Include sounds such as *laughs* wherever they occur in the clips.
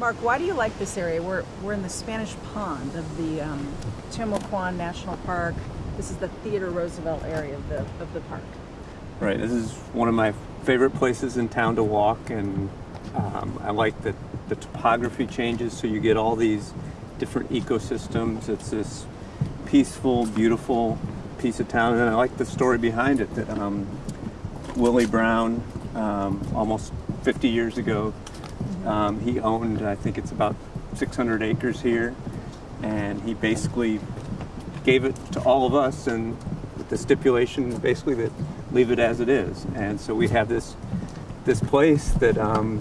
Mark, why do you like this area? We're, we're in the Spanish Pond of the um, National Park. This is the Theodore Roosevelt area of the, of the park. Right, this is one of my favorite places in town to walk, and um, I like that the topography changes so you get all these different ecosystems. It's this peaceful, beautiful piece of town, and I like the story behind it. That um, Willie Browne, um, almost 50 years ago, um, he owned, I think it's about 600 acres here, and he basically gave it to all of us, and with the stipulation basically that leave it as it is. And so we have this this place that um,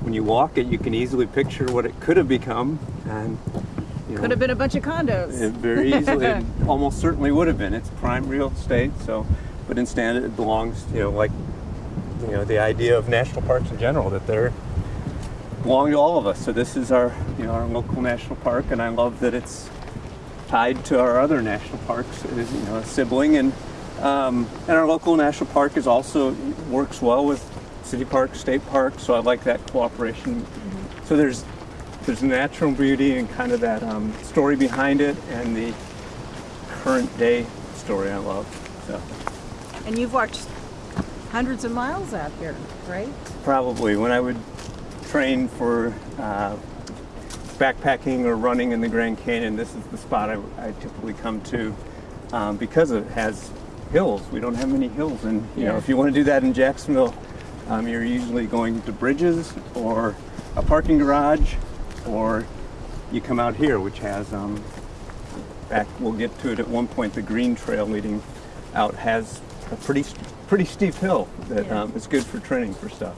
when you walk it, you can easily picture what it could have become, and you know, Could have been a bunch of condos. it very easily, *laughs* it almost certainly would have been. It's prime real estate, so, but instead it belongs, you know, like, you know, the idea of national parks in general, that they're belong to all of us. So this is our, you know, our local national park, and I love that it's tied to our other national parks. It is, you know, a sibling, and um, and our local national park is also works well with city parks, state parks. So I like that cooperation. So there's there's natural beauty and kind of that um, story behind it, and the current day story I love. So And you've walked hundreds of miles out here, right? probably when I would train for uh, backpacking or running in the Grand Canyon, this is the spot I, I typically come to um, because it has hills. We don't have many hills, and you know if you want to do that in Jacksonville, um, you're usually going to bridges or a parking garage, or you come out here, which has um, back. We'll get to it at one point. The green trail leading out has a pretty pretty steep hill that Yeah. um, is good for training for stuff.